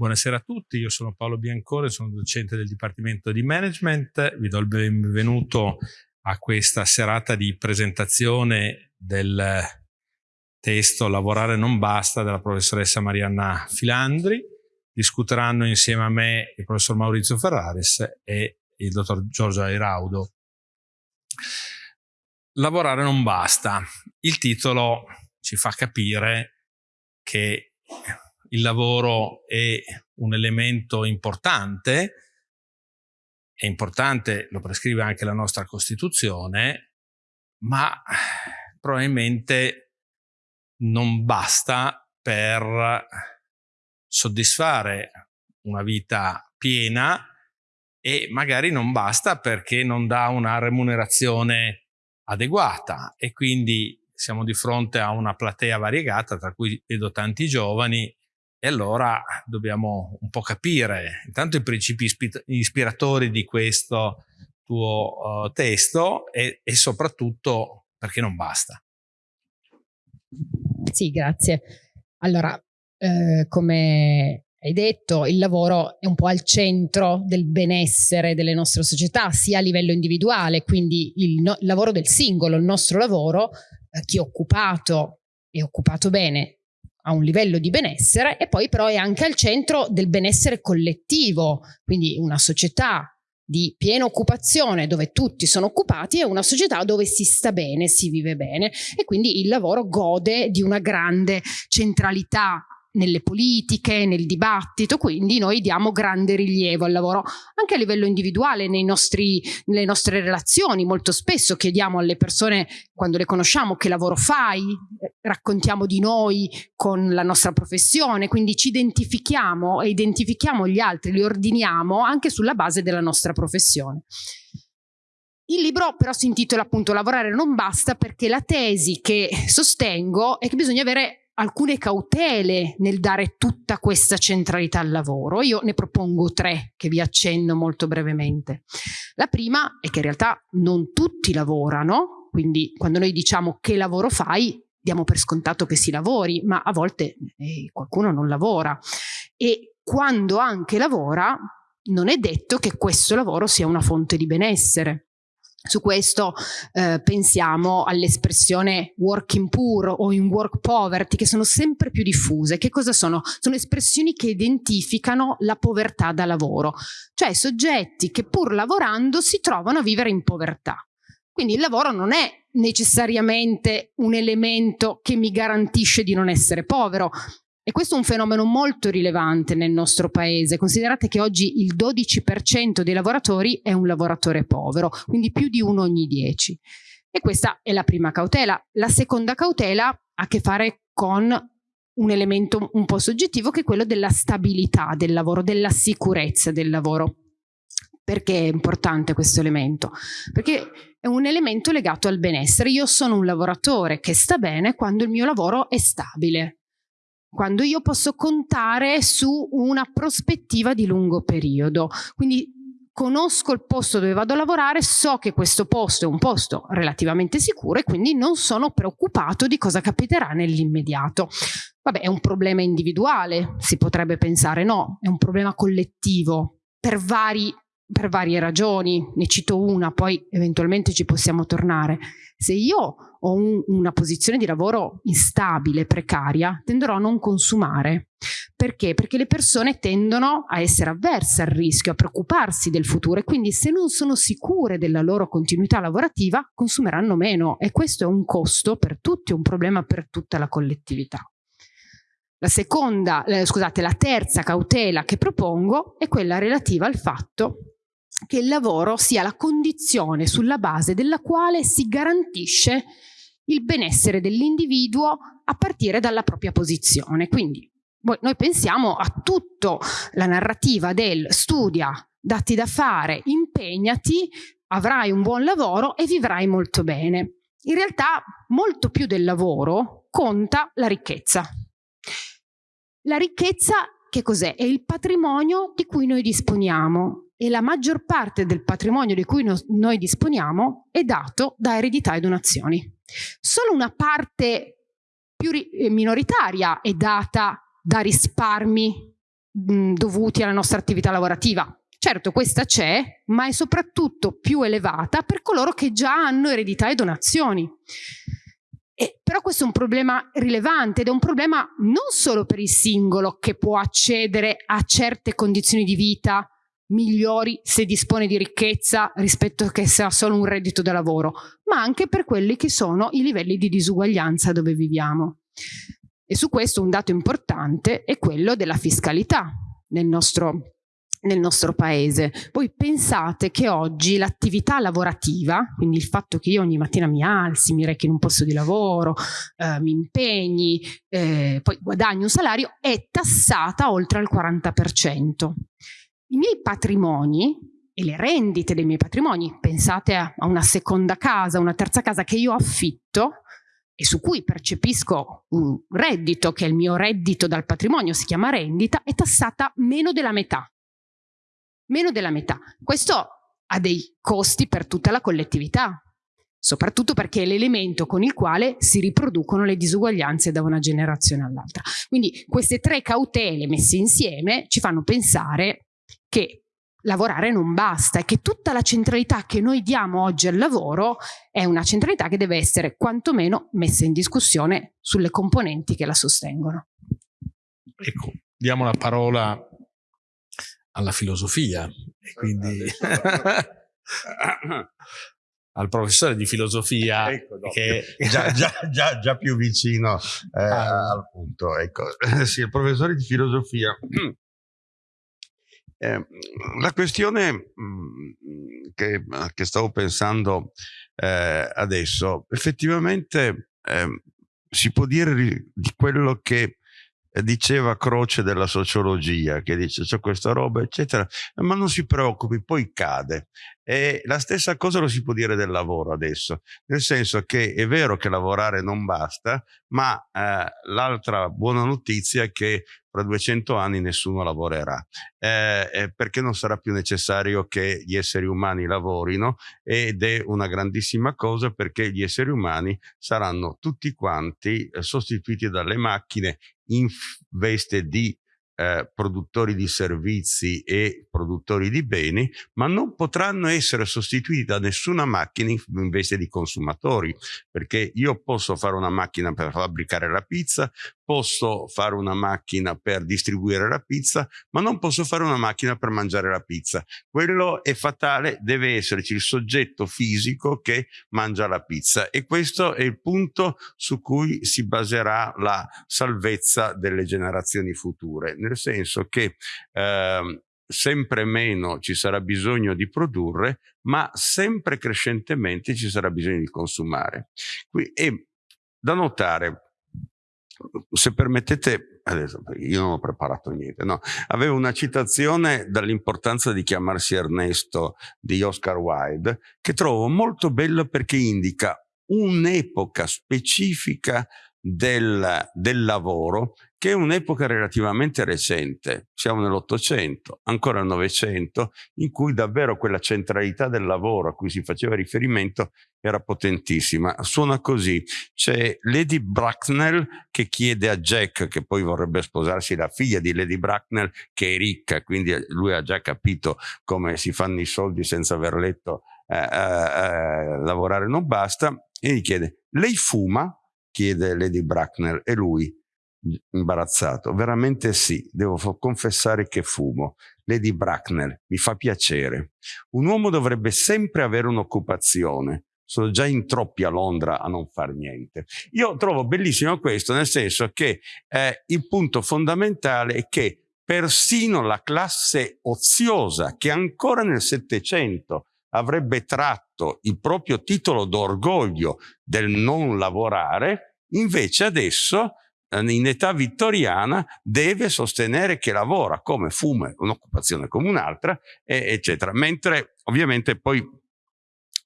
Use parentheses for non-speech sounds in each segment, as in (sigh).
Buonasera a tutti, io sono Paolo Biancore, sono docente del Dipartimento di Management, vi do il benvenuto a questa serata di presentazione del testo Lavorare non basta della professoressa Marianna Filandri. Discuteranno insieme a me il professor Maurizio Ferraris e il dottor Giorgio Airaudo. Lavorare non basta. Il titolo ci fa capire che il lavoro è un elemento importante, è importante, lo prescrive anche la nostra Costituzione, ma probabilmente non basta per soddisfare una vita piena e magari non basta perché non dà una remunerazione adeguata. E quindi siamo di fronte a una platea variegata tra cui vedo tanti giovani e allora dobbiamo un po' capire intanto i principi ispiratori di questo tuo uh, testo e, e soprattutto perché non basta. Sì, grazie. Allora, eh, come hai detto, il lavoro è un po' al centro del benessere delle nostre società, sia a livello individuale, quindi il, no il lavoro del singolo, il nostro lavoro, eh, chi è occupato è occupato bene a un livello di benessere e poi però è anche al centro del benessere collettivo, quindi una società di piena occupazione dove tutti sono occupati è una società dove si sta bene, si vive bene e quindi il lavoro gode di una grande centralità nelle politiche, nel dibattito, quindi noi diamo grande rilievo al lavoro anche a livello individuale nostri, nelle nostre relazioni, molto spesso chiediamo alle persone quando le conosciamo che lavoro fai, raccontiamo di noi con la nostra professione, quindi ci identifichiamo e identifichiamo gli altri, li ordiniamo anche sulla base della nostra professione. Il libro però si intitola appunto Lavorare non basta perché la tesi che sostengo è che bisogna avere alcune cautele nel dare tutta questa centralità al lavoro. Io ne propongo tre che vi accenno molto brevemente. La prima è che in realtà non tutti lavorano, quindi quando noi diciamo che lavoro fai, diamo per scontato che si lavori, ma a volte eh, qualcuno non lavora. E quando anche lavora, non è detto che questo lavoro sia una fonte di benessere. Su questo eh, pensiamo all'espressione working poor o in work poverty che sono sempre più diffuse. Che cosa sono? Sono espressioni che identificano la povertà da lavoro, cioè soggetti che pur lavorando si trovano a vivere in povertà. Quindi il lavoro non è necessariamente un elemento che mi garantisce di non essere povero, e questo è un fenomeno molto rilevante nel nostro paese. Considerate che oggi il 12% dei lavoratori è un lavoratore povero, quindi più di uno ogni dieci. E questa è la prima cautela. La seconda cautela ha a che fare con un elemento un po' soggettivo che è quello della stabilità del lavoro, della sicurezza del lavoro. Perché è importante questo elemento? Perché è un elemento legato al benessere. Io sono un lavoratore che sta bene quando il mio lavoro è stabile, quando io posso contare su una prospettiva di lungo periodo. Quindi conosco il posto dove vado a lavorare, so che questo posto è un posto relativamente sicuro e quindi non sono preoccupato di cosa capiterà nell'immediato. Vabbè, è un problema individuale, si potrebbe pensare, no, è un problema collettivo per vari per varie ragioni, ne cito una, poi eventualmente ci possiamo tornare. Se io ho un, una posizione di lavoro instabile, precaria, tenderò a non consumare. Perché? Perché le persone tendono a essere avverse al rischio, a preoccuparsi del futuro e quindi se non sono sicure della loro continuità lavorativa consumeranno meno e questo è un costo per tutti, un problema per tutta la collettività. La seconda, eh, scusate, la terza cautela che propongo è quella relativa al fatto che il lavoro sia la condizione sulla base della quale si garantisce il benessere dell'individuo a partire dalla propria posizione. Quindi noi pensiamo a tutta la narrativa del studia, dati da fare, impegnati, avrai un buon lavoro e vivrai molto bene. In realtà molto più del lavoro conta la ricchezza. La ricchezza che cos'è? È il patrimonio di cui noi disponiamo e la maggior parte del patrimonio di cui no noi disponiamo è dato da eredità e donazioni. Solo una parte più eh, minoritaria è data da risparmi mh, dovuti alla nostra attività lavorativa. Certo, questa c'è, ma è soprattutto più elevata per coloro che già hanno eredità e donazioni. E, però questo è un problema rilevante ed è un problema non solo per il singolo che può accedere a certe condizioni di vita migliori se dispone di ricchezza rispetto a che ha solo un reddito da lavoro, ma anche per quelli che sono i livelli di disuguaglianza dove viviamo. E su questo un dato importante è quello della fiscalità nel nostro, nel nostro paese. Voi pensate che oggi l'attività lavorativa, quindi il fatto che io ogni mattina mi alzi, mi rechi in un posto di lavoro, eh, mi impegni, eh, poi guadagni un salario, è tassata oltre al 40%. I miei patrimoni e le rendite dei miei patrimoni, pensate a una seconda casa, una terza casa che io affitto, e su cui percepisco un reddito, che è il mio reddito dal patrimonio, si chiama rendita, è tassata meno della metà. Meno della metà. Questo ha dei costi per tutta la collettività, soprattutto perché è l'elemento con il quale si riproducono le disuguaglianze da una generazione all'altra. Quindi queste tre cautele messe insieme ci fanno pensare che lavorare non basta e che tutta la centralità che noi diamo oggi al lavoro è una centralità che deve essere quantomeno messa in discussione sulle componenti che la sostengono. Ecco, diamo la parola alla filosofia e quindi (laughs) al professore di filosofia ecco, no, che già, già, già, già, più vicino eh, ah. al punto. Ecco. Sì, il professore di filosofia eh, la questione mh, mm, che, che, stavo pensando eh, adesso, effettivamente eh, si può dire di quello che diceva Croce della sociologia, che dice c'è questa roba, eccetera, ma non si preoccupi, poi cade. E la stessa cosa lo si può dire del lavoro adesso, nel senso che è vero che lavorare non basta, ma eh, l'altra buona notizia è che fra 200 anni nessuno lavorerà, eh, perché non sarà più necessario che gli esseri umani lavorino ed è una grandissima cosa perché gli esseri umani saranno tutti quanti eh, sostituiti dalle macchine in veste di eh, produttori di servizi e produttori di beni, ma non potranno essere sostituiti da nessuna macchina invece di consumatori, perché io posso fare una macchina per fabbricare la pizza, posso fare una macchina per distribuire la pizza, ma non posso fare una macchina per mangiare la pizza. Quello è fatale, deve esserci il soggetto fisico che mangia la pizza e questo è il punto su cui si baserà la salvezza delle generazioni future nel senso che eh, sempre meno ci sarà bisogno di produrre, ma sempre crescentemente ci sarà bisogno di consumare. E da notare, se permettete, adesso io non ho preparato niente, no, avevo una citazione dall'importanza di chiamarsi Ernesto di Oscar Wilde che trovo molto bella perché indica un'epoca specifica del, del lavoro che è un'epoca relativamente recente, siamo nell'Ottocento, ancora nel Novecento, in cui davvero quella centralità del lavoro a cui si faceva riferimento era potentissima. Suona così, c'è Lady Bracknell che chiede a Jack, che poi vorrebbe sposarsi la figlia di Lady Bracknell, che è ricca, quindi lui ha già capito come si fanno i soldi senza aver letto eh, eh, eh, lavorare non basta, e gli chiede, lei fuma? Chiede Lady Bracknell e lui imbarazzato. Veramente sì, devo confessare che fumo. Lady Bracknell, mi fa piacere. Un uomo dovrebbe sempre avere un'occupazione. Sono già in troppi a Londra a non far niente. Io trovo bellissimo questo, nel senso che eh, il punto fondamentale è che persino la classe oziosa, che ancora nel Settecento avrebbe tratto il proprio titolo d'orgoglio del non lavorare, invece adesso eh, in età vittoriana deve sostenere che lavora come fume, un'occupazione come un'altra, eccetera. Mentre ovviamente poi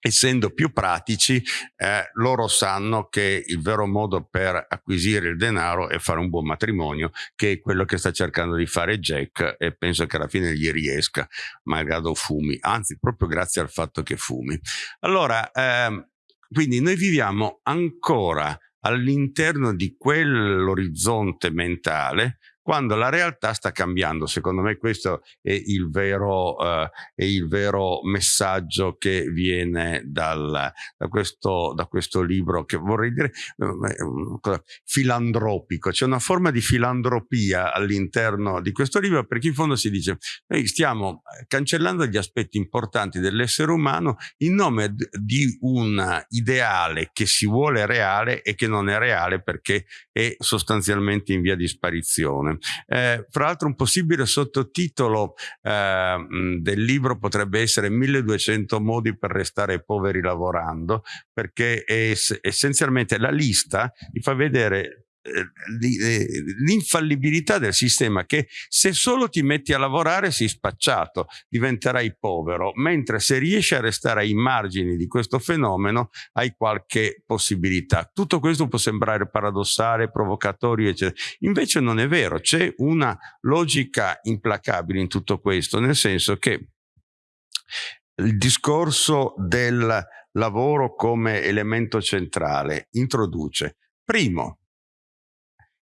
essendo più pratici, eh, loro sanno che il vero modo per acquisire il denaro è fare un buon matrimonio, che è quello che sta cercando di fare Jack e penso che alla fine gli riesca, malgrado fumi, anzi proprio grazie al fatto che fumi. Allora, eh, quindi noi viviamo ancora all'interno di quell'orizzonte mentale quando la realtà sta cambiando. Secondo me questo è il vero, uh, è il vero messaggio che viene dal, da, questo, da, questo, libro che vorrei dire uh, filandropico. C'è una forma di filandropia all'interno di questo libro perché in fondo si dice noi stiamo cancellando gli aspetti importanti dell'essere umano in nome di un ideale che si vuole reale e che non è reale perché è sostanzialmente in via di sparizione. Eh, fra l'altro un possibile sottotitolo eh, del libro potrebbe essere 1200 modi per restare poveri lavorando, perché è essenzialmente la lista vi fa vedere l'infallibilità del sistema che se solo ti metti a lavorare sei spacciato, diventerai povero, mentre se riesci a restare ai margini di questo fenomeno hai qualche possibilità. Tutto questo può sembrare paradossale, provocatorio, eccetera. Invece non è vero, c'è una logica implacabile in tutto questo, nel senso che il discorso del lavoro come elemento centrale introduce, primo,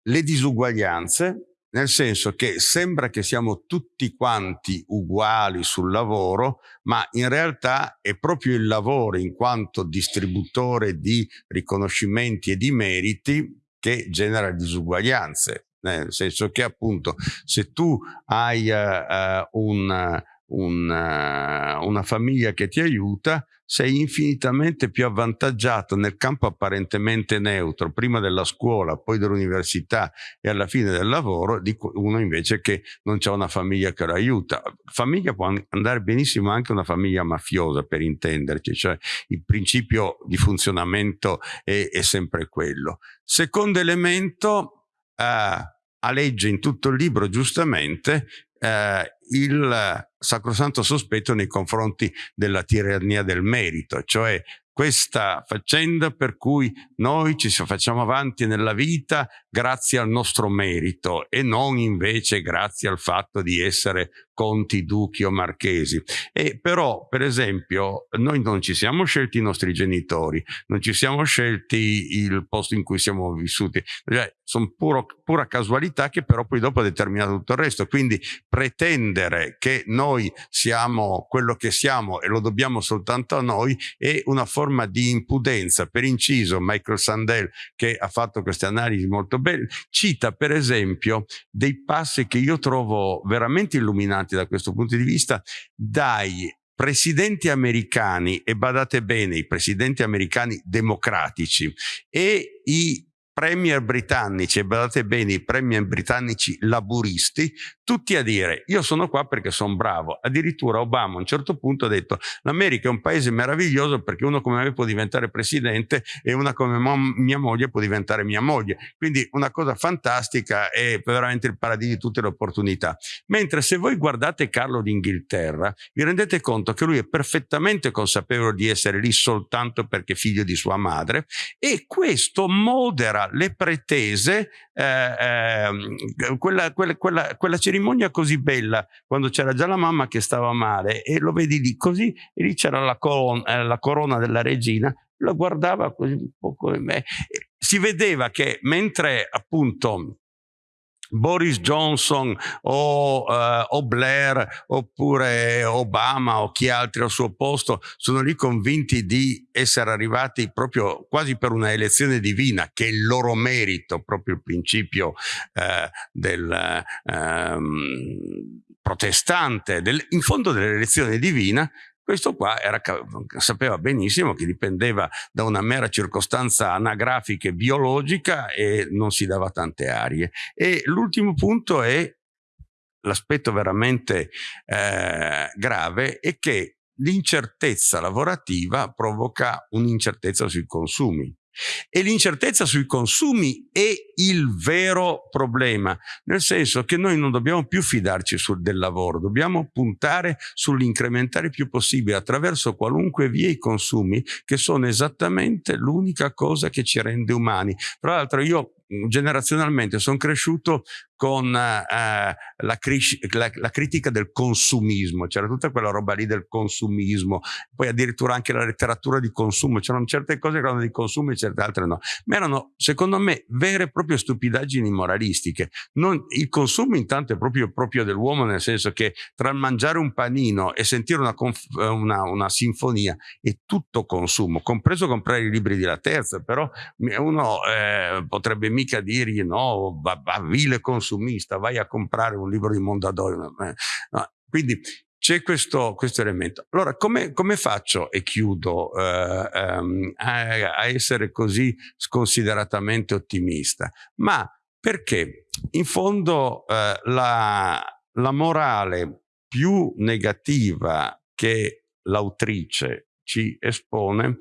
le disuguaglianze, nel senso che sembra che siamo tutti quanti uguali sul lavoro, ma in realtà è proprio il lavoro in quanto distributore di riconoscimenti e di meriti che genera disuguaglianze. Nel senso che appunto se tu hai uh, un un, uh, una famiglia che ti aiuta, sei infinitamente più avvantaggiato nel campo apparentemente neutro, prima della scuola, poi dell'università e alla fine del lavoro, di uno invece che non c'è una famiglia che lo aiuta. Famiglia può andare benissimo anche una famiglia mafiosa, per intenderci, cioè il principio di funzionamento è, è sempre quello. Secondo elemento, uh, aleggia in tutto il libro giustamente eh, il sacrosanto sospetto nei confronti della tirannia del merito, cioè questa faccenda per cui noi ci facciamo avanti nella vita grazie al nostro merito e non invece grazie al fatto di essere conti, duchi o marchesi. E però, per esempio, noi non ci siamo scelti i nostri genitori, non ci siamo scelti il posto in cui siamo vissuti, cioè, sono puro, pura casualità che però poi dopo ha determinato tutto il resto. Quindi pretendere che noi siamo quello che siamo e lo dobbiamo soltanto a noi è una forma di impudenza. Per inciso, Michael Sandel, che ha fatto queste analisi molto belle, cita per esempio dei passi che io trovo veramente illuminanti da questo punto di vista dai presidenti americani, e badate bene, i presidenti americani democratici e i premier britannici, e badate bene, i premier britannici laburisti, tutti a dire io sono qua perché sono bravo. Addirittura Obama a un certo punto ha detto l'America è un paese meraviglioso perché uno come me può diventare presidente e una come mia moglie può diventare mia moglie. Quindi una cosa fantastica è veramente il paradiso di tutte le opportunità. Mentre se voi guardate Carlo d'Inghilterra vi rendete conto che lui è perfettamente consapevole di essere lì soltanto perché figlio di sua madre e questo modera le pretese, eh, eh, quella, quella, quella, quella cerimonia così bella quando c'era già la mamma che stava male e lo vedi lì così e lì c'era la, corona, la corona della regina la guardava così un po' come me si vedeva che mentre appunto Boris Johnson o, uh, o, Blair oppure Obama o chi altri al suo posto sono lì convinti di essere arrivati proprio quasi per una elezione divina che è il loro merito, proprio il principio uh, del uh, protestante, del, in fondo dell'elezione divina questo qua era, sapeva benissimo che dipendeva da una mera circostanza anagrafica e biologica e non si dava tante arie. E l'ultimo punto è l'aspetto veramente eh, grave è che l'incertezza lavorativa provoca un'incertezza sui consumi. E l'incertezza sui consumi è il vero problema, nel senso che noi non dobbiamo più fidarci sul, del lavoro, dobbiamo puntare sull'incrementare il più possibile attraverso qualunque via i consumi, che sono esattamente l'unica cosa che ci rende umani. Tra l'altro io generazionalmente sono cresciuto con eh, la, la, la, critica del consumismo, c'era tutta quella roba lì del consumismo, poi addirittura anche la letteratura di consumo, c'erano certe cose che erano di consumo e certe altre no, ma erano secondo me vere e proprie stupidaggini moralistiche. Non, il consumo intanto è proprio, proprio dell'uomo nel senso che tra il mangiare un panino e sentire una, una, una sinfonia è tutto consumo, compreso comprare i libri di La Terza, però uno eh, potrebbe mica dirgli no, va, va, vile consumista, vai a comprare un libro di Mondadori. No. Quindi c'è questo, questo, elemento. Allora, come, come, faccio, e chiudo, eh, ehm, a, a, essere così sconsideratamente ottimista? Ma perché in fondo eh, la, la morale più negativa che l'autrice ci espone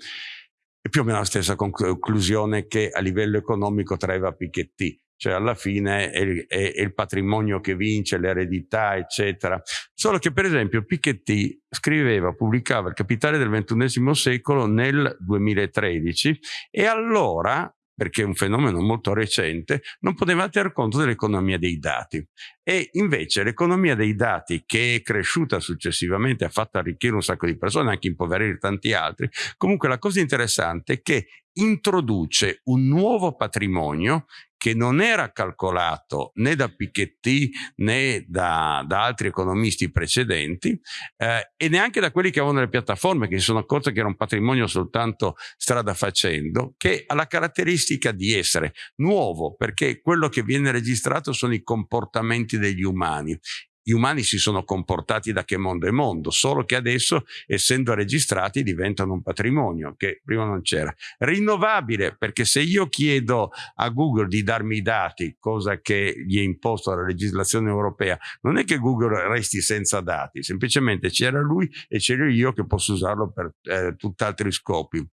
è più o meno la stessa conclusione che a livello economico traeva Piketty cioè alla fine è, è, è, il patrimonio che vince, l'eredità, eccetera. Solo che per esempio Piketty scriveva, pubblicava Il capitale del XXI secolo nel 2013 e allora perché è un fenomeno molto recente, non poteva tener conto dell'economia dei dati. E invece l'economia dei dati, che è cresciuta successivamente, ha fatto arricchire un sacco di persone, anche impoverire tanti altri, comunque la cosa interessante è che introduce un nuovo patrimonio che non era calcolato né da Piketty né da, da altri economisti precedenti eh, e neanche da quelli che avevano le piattaforme che si sono accorti che era un patrimonio soltanto strada facendo, che ha la caratteristica di essere nuovo perché quello che viene registrato sono i comportamenti degli umani gli umani si sono comportati da che mondo è mondo, solo che adesso, essendo registrati, diventano un patrimonio che prima non c'era. Rinnovabile, perché se io chiedo a Google di darmi i dati, cosa che gli è imposto dalla legislazione europea, non è che Google resti senza dati, semplicemente c'era lui e c'ero io che posso usarlo per eh, tutt'altri scopi.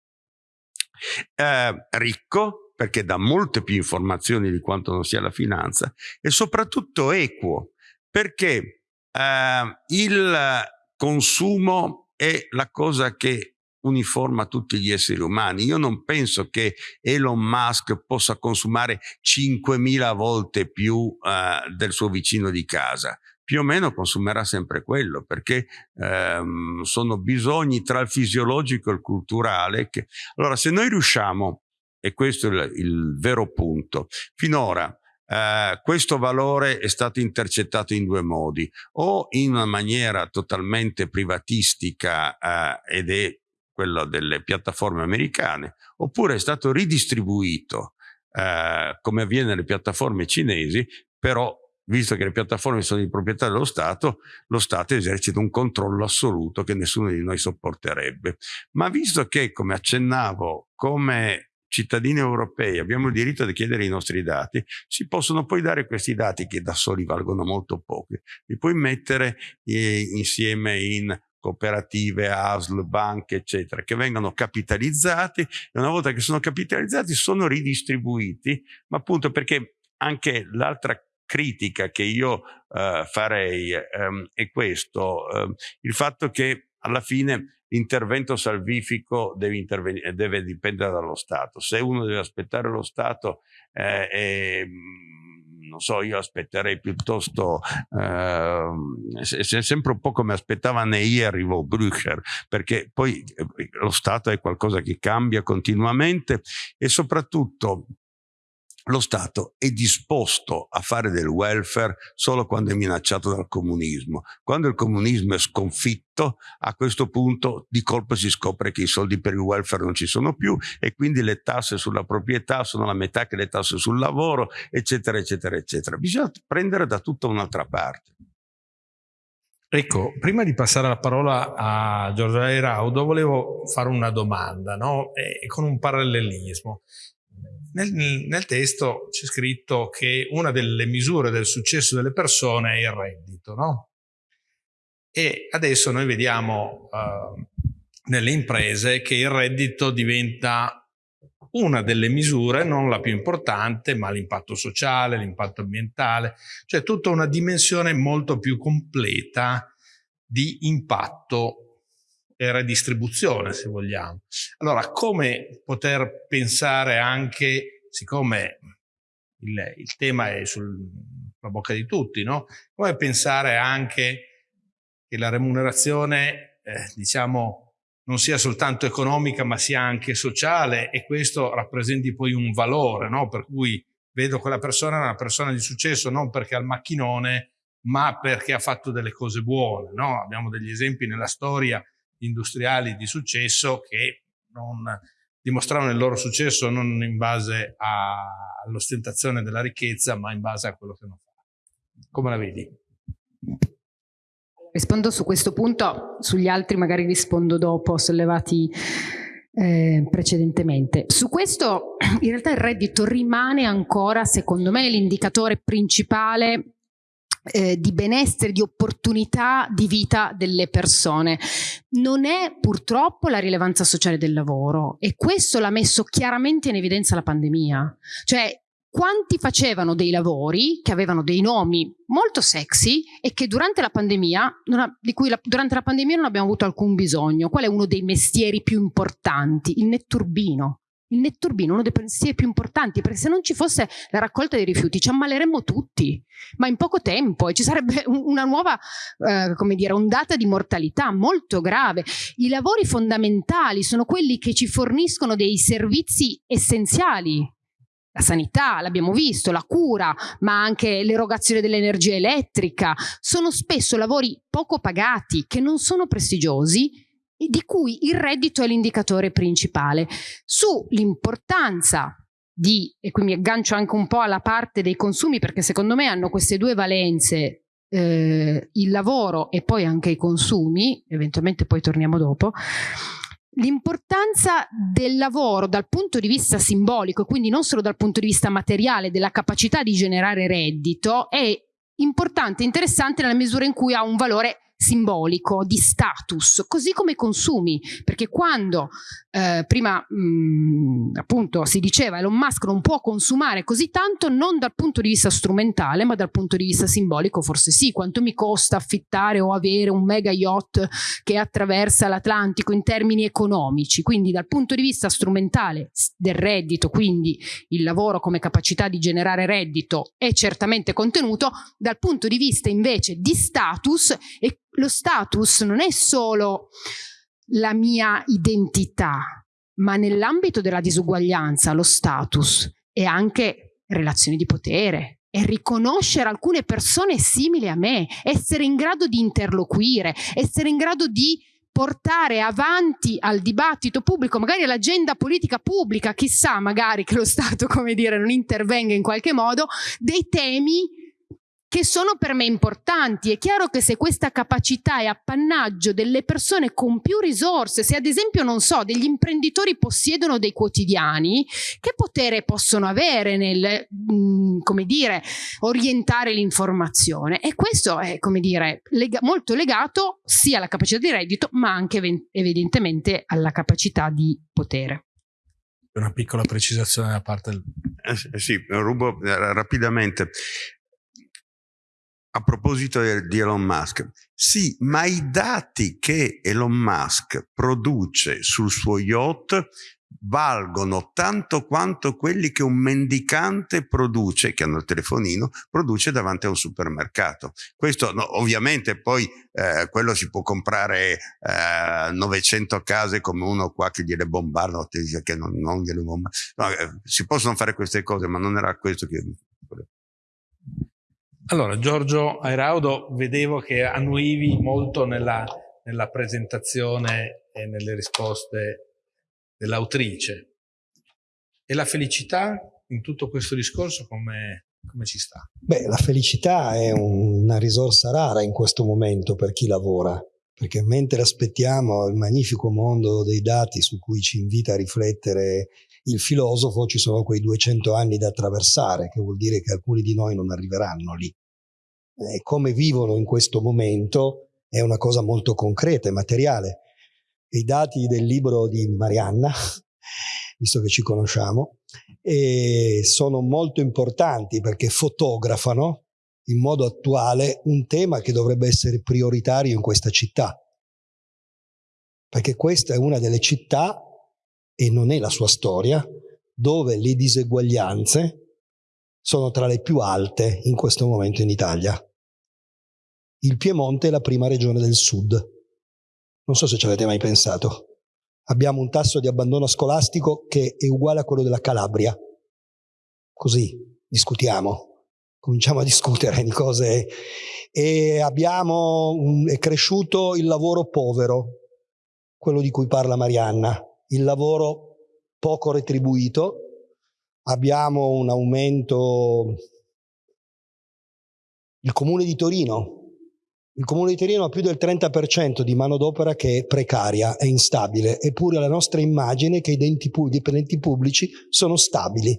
Eh, ricco, perché dà molte più informazioni di quanto non sia la finanza, e soprattutto equo, perché eh, il consumo è la cosa che uniforma tutti gli esseri umani. Io non penso che Elon Musk possa consumare 5.000 volte più eh, del suo vicino di casa. Più o meno consumerà sempre quello, perché ehm, sono bisogni tra il fisiologico e il culturale. Che... Allora, se noi riusciamo, e questo è il, il vero punto, finora Uh, questo valore è stato intercettato in due modi, o in una maniera totalmente privatistica uh, ed è quello delle piattaforme americane, oppure è stato ridistribuito uh, come avviene nelle piattaforme cinesi, però visto che le piattaforme sono di proprietà dello Stato, lo Stato esercita un controllo assoluto che nessuno di noi sopporterebbe. Ma visto che, come accennavo, come cittadini europei abbiamo il diritto di chiedere i nostri dati, si possono poi dare questi dati che da soli valgono molto pochi, li puoi mettere eh, insieme in cooperative, ASL, banche, eccetera, che vengono capitalizzati e una volta che sono capitalizzati sono ridistribuiti, ma appunto perché anche l'altra critica che io eh, farei ehm, è questo, eh, il fatto che alla fine l'intervento salvifico deve, deve, dipendere dallo Stato. Se uno deve aspettare lo Stato, eh, eh, non so, io aspetterei piuttosto, eh, è sempre un po' come aspettava Ney arrivò Brücher, perché poi eh, lo Stato è qualcosa che cambia continuamente e soprattutto lo Stato è disposto a fare del welfare solo quando è minacciato dal comunismo. Quando il comunismo è sconfitto, a questo punto di colpo si scopre che i soldi per il welfare non ci sono più e quindi le tasse sulla proprietà sono la metà che le tasse sul lavoro, eccetera, eccetera, eccetera. Bisogna prendere da tutta un'altra parte. Ecco, prima di passare la parola a Giorgio Raudo, volevo fare una domanda, no? e con un parallelismo. Nel, nel testo c'è scritto che una delle misure del successo delle persone è il reddito, no? E adesso noi vediamo uh, nelle imprese che il reddito diventa una delle misure, non la più importante, ma l'impatto sociale, l'impatto ambientale, cioè tutta una dimensione molto più completa di impatto e redistribuzione, se vogliamo. Allora, come poter pensare anche, siccome il, il tema è sul la bocca di tutti, no? Come pensare anche che la remunerazione, eh, diciamo, non sia soltanto economica ma sia anche sociale e questo rappresenti poi un valore, no? Per cui vedo quella persona una persona di successo non perché ha il macchinone ma perché ha fatto delle cose buone, no? Abbiamo degli esempi nella storia industriali di successo che non dimostravano il loro successo non in base all'ostentazione della ricchezza ma in base a quello che hanno fatto. Come la vedi? Rispondo su questo punto, sugli altri magari rispondo dopo, sollevati eh, precedentemente. Su questo in realtà il reddito rimane ancora, secondo me, l'indicatore principale eh, di benessere, di opportunità di vita delle persone. Non è purtroppo la rilevanza sociale del lavoro e questo l'ha messo chiaramente in evidenza la pandemia. Cioè quanti facevano dei lavori che avevano dei nomi molto sexy e che durante la pandemia, ha, di cui la, durante la pandemia non abbiamo avuto alcun bisogno. Qual è uno dei mestieri più importanti? Il netturbino. Il netturbino è uno dei mestieri più importanti perché se non ci fosse la raccolta dei rifiuti ci ammaleremmo tutti, ma in poco tempo e ci sarebbe (laughs) una nuova, eh, come dire, ondata di mortalità molto grave. I lavori fondamentali sono quelli che ci forniscono dei servizi essenziali la sanità, l'abbiamo visto, la cura, ma anche l'erogazione dell'energia elettrica, sono spesso lavori poco pagati, che non sono prestigiosi di cui il reddito è l'indicatore principale. Sull'importanza di, e qui mi aggancio anche un po' alla parte dei consumi, perché secondo me hanno queste due valenze, eh, il lavoro e poi anche i consumi, eventualmente poi torniamo dopo, L'importanza del lavoro dal punto di vista simbolico, quindi non solo dal punto di vista materiale, della capacità di generare reddito, è importante e interessante nella misura in cui ha un valore simbolico, di status, così come i consumi, perché quando eh, prima mh, mm, appunto si diceva Elon Musk non può consumare così tanto non dal punto di vista strumentale ma dal punto di vista simbolico forse sì, quanto mi costa affittare o avere un mega yacht che attraversa l'Atlantico in termini economici, quindi dal punto di vista strumentale del reddito, quindi il lavoro come capacità di generare reddito è certamente contenuto, dal punto di vista invece di status e lo status non è solo la mia identità, ma nell'ambito della disuguaglianza lo status è anche relazioni di potere, è riconoscere alcune persone simili a me, essere in grado di interloquire, essere in grado di portare avanti al dibattito pubblico, magari all'agenda politica pubblica, chissà magari che lo Stato, (laughs) come dire, non intervenga in qualche modo, dei temi che sono per me importanti. È chiaro che se questa capacità è appannaggio delle persone con più risorse, se ad esempio, non so, degli imprenditori possiedono dei quotidiani, che potere possono avere nel, mh, mm, come dire, orientare l'informazione? E questo è, come dire, lega molto legato sia alla capacità di reddito, ma anche evidentemente alla capacità di potere. Una piccola precisazione da parte del... Eh, sì, rubo eh, rapidamente. A proposito di Elon Musk, sì, ma i dati che Elon Musk produce sul suo yacht valgono tanto quanto quelli che un mendicante produce, che hanno il telefonino, produce davanti a un supermercato. Questo no, ovviamente poi eh, quello si può comprare eh, 900 case come uno qua che gliele bombarda, che non, non gliele bombarda. No, eh, si possono fare queste cose, ma non era questo che allora, Giorgio Airaudo, vedevo che annuivi molto nella, nella presentazione e nelle risposte dell'autrice. E la felicità in tutto questo discorso come, come ci sta? Beh, la felicità è una risorsa rara in questo momento per chi lavora, perché mentre aspettiamo il magnifico mondo dei dati su cui ci invita a riflettere il filosofo, ci sono quei 200 anni da attraversare, che vuol dire che alcuni di noi non arriveranno lì eh, come vivono in questo momento è una cosa molto concreta e materiale. I dati del libro di Marianna, (laughs) visto che ci conosciamo, sono molto importanti perché fotografano in modo attuale un tema che dovrebbe essere prioritario in questa città. Perché questa è una delle città, e non è la sua storia, dove le diseguaglianze sono tra le più alte in questo momento in Italia. Il Piemonte è la prima regione del sud. Non so se ci avete mai pensato. Abbiamo un tasso di abbandono scolastico che è uguale a quello della Calabria. Così discutiamo, cominciamo a discutere di cose e abbiamo un, è cresciuto il lavoro povero, quello di cui parla Marianna, il lavoro poco retribuito, abbiamo un aumento, il comune di Torino, il comune di Torino ha più del 30% di manodopera che è precaria, è instabile, eppure la nostra immagine è che i dipendenti pubblici sono stabili.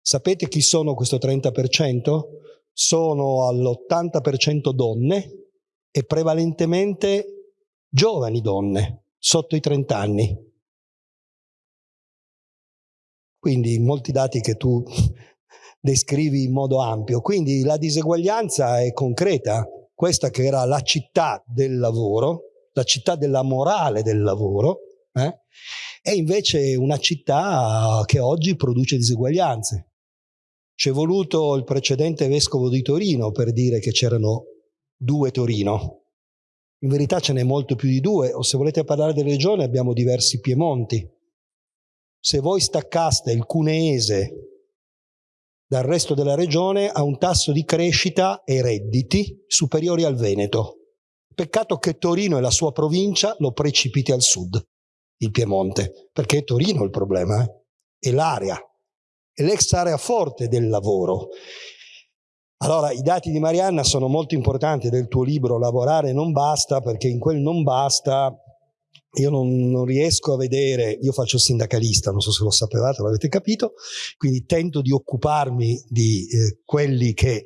Sapete chi sono questo 30%? Sono all'80% donne e prevalentemente giovani donne, sotto i 30 anni. Quindi molti dati che tu (laughs) descrivi in modo ampio. Quindi la diseguaglianza è concreta. Questa che era la città del lavoro, la città della morale del lavoro, eh, è invece una città che oggi produce diseguaglianze. C'è voluto il precedente vescovo di Torino per dire che c'erano due Torino. In verità ce n'è molto più di due, o se volete parlare delle regioni abbiamo diversi Piemonti. Se voi staccaste il cuneese dal resto della regione ha un tasso di crescita e redditi superiori al Veneto. Peccato che Torino e la sua provincia lo precipiti al sud, il Piemonte, perché è Torino il problema, eh? è l'area, è l'ex area forte del lavoro. Allora, i dati di Marianna sono molto importanti del tuo libro Lavorare non basta, perché in quel non basta io non, non, riesco a vedere, io faccio il sindacalista, non so se lo sapevate, l'avete capito, quindi tento di occuparmi di eh, quelli che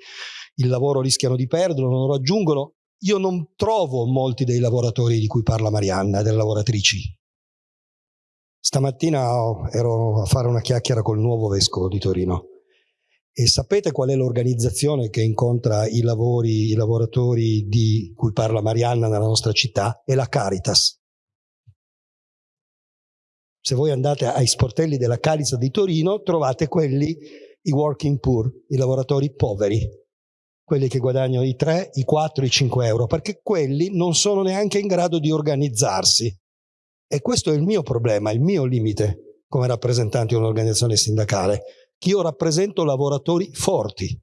il lavoro rischiano di perdere, non lo raggiungono. Io non trovo molti dei lavoratori di cui parla Marianna, delle lavoratrici. Stamattina ero a fare una chiacchiera col nuovo vescovo di Torino e sapete qual è l'organizzazione che incontra i, lavori, i lavoratori di cui parla Marianna nella nostra città? È la Caritas. Se voi andate ai sportelli della Caritas di Torino trovate quelli, i working poor, i lavoratori poveri, quelli che guadagnano i 3, i 4, i 5 euro, perché quelli non sono neanche in grado di organizzarsi. E questo è il mio problema, il mio limite come rappresentante di un'organizzazione sindacale. Che io rappresento lavoratori forti,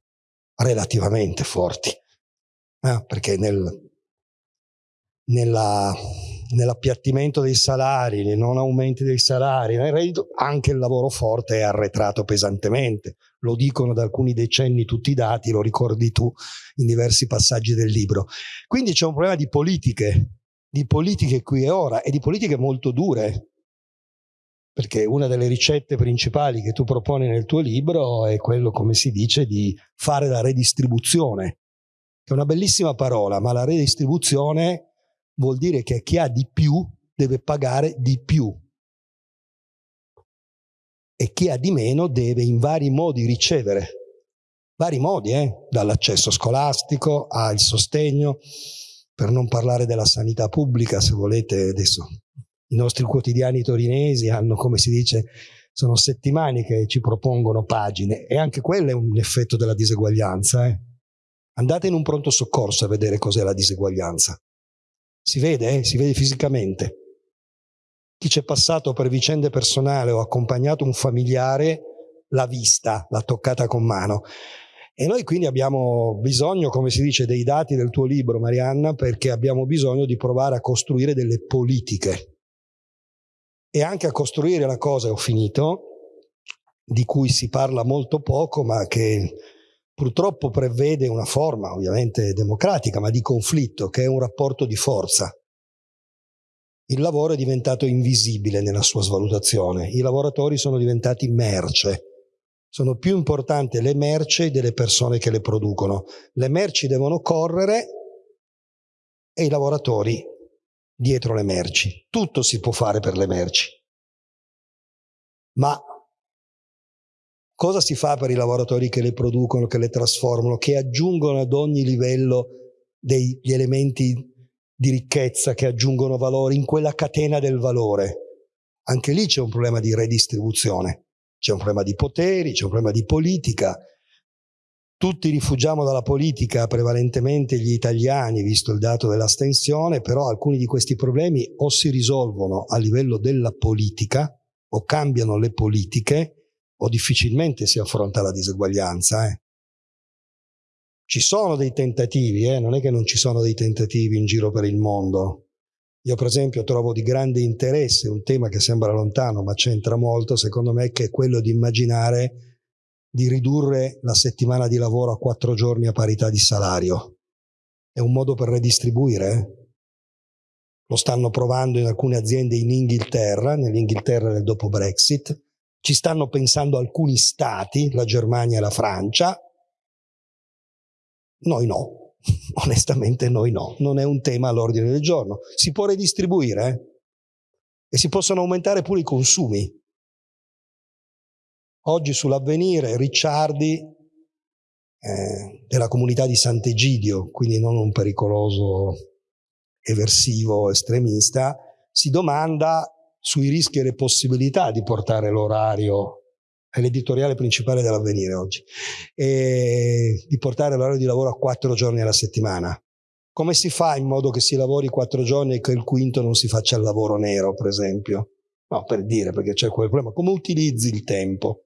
relativamente forti, eh, perché nel, nella, nell'appiattimento dei salari, nei non aumenti dei salari, nel reddito, anche il lavoro forte è arretrato pesantemente. Lo dicono da alcuni decenni tutti i dati, lo ricordi tu in diversi passaggi del libro. Quindi c'è un problema di politiche, di politiche qui e ora e di politiche molto dure, perché una delle ricette principali che tu proponi nel tuo libro è quello, come si dice, di fare la redistribuzione, che è una bellissima parola, ma la redistribuzione vuol dire che chi ha di più deve pagare di più e chi ha di meno deve in vari modi ricevere, vari modi, eh? dall'accesso scolastico al sostegno, per non parlare della sanità pubblica, se volete adesso i nostri quotidiani torinesi hanno, come si dice, sono settimane che ci propongono pagine e anche quello è un effetto della diseguaglianza. Eh? Andate in un pronto soccorso a vedere cos'è la diseguaglianza. Si vede, eh? si vede fisicamente. Chi c'è passato per vicende personali o accompagnato un familiare l'ha vista, l'ha toccata con mano. E noi quindi abbiamo bisogno, come si dice, dei dati del tuo libro, Marianna, perché abbiamo bisogno di provare a costruire delle politiche e anche a costruire la cosa, ho finito, di cui si parla molto poco, ma che purtroppo prevede una forma ovviamente democratica, ma di conflitto, che è un rapporto di forza. Il lavoro è diventato invisibile nella sua svalutazione, i lavoratori sono diventati merce, sono più importanti le merci delle persone che le producono. Le merci devono correre e i lavoratori dietro le merci. Tutto si può fare per le merci. Ma cosa si fa per i lavoratori che le producono, che le trasformano, che aggiungono ad ogni livello degli elementi di ricchezza, che aggiungono valore in quella catena del valore? Anche lì c'è un problema di redistribuzione, c'è un problema di poteri, c'è un problema di politica tutti rifugiamo dalla politica, prevalentemente gli italiani, visto il dato dell'astensione, però alcuni di questi problemi o si risolvono a livello della politica o cambiano le politiche o difficilmente si affronta la diseguaglianza. Eh. Ci sono dei tentativi, eh? non è che non ci sono dei tentativi in giro per il mondo. Io per esempio trovo di grande interesse un tema che sembra lontano ma c'entra molto, secondo me, che è quello di immaginare di ridurre la settimana di lavoro a quattro giorni a parità di salario. È un modo per redistribuire. Eh? Lo stanno provando in alcune aziende in Inghilterra, nell'Inghilterra del dopo Brexit. Ci stanno pensando alcuni stati, la Germania e la Francia. Noi no, (laughs) onestamente noi no, non è un tema all'ordine del giorno. Si può redistribuire eh? e si possono aumentare pure i consumi. Oggi sull'avvenire Ricciardi eh, della comunità di Sant'Egidio, quindi non un pericoloso eversivo estremista, si domanda sui rischi e le possibilità di portare l'orario, è l'editoriale principale dell'avvenire oggi, e di portare l'orario di lavoro a quattro giorni alla settimana. Come si fa in modo che si lavori quattro giorni e che il quinto non si faccia il lavoro nero, per esempio? No, per dire, perché c'è quel problema. Come utilizzi il tempo?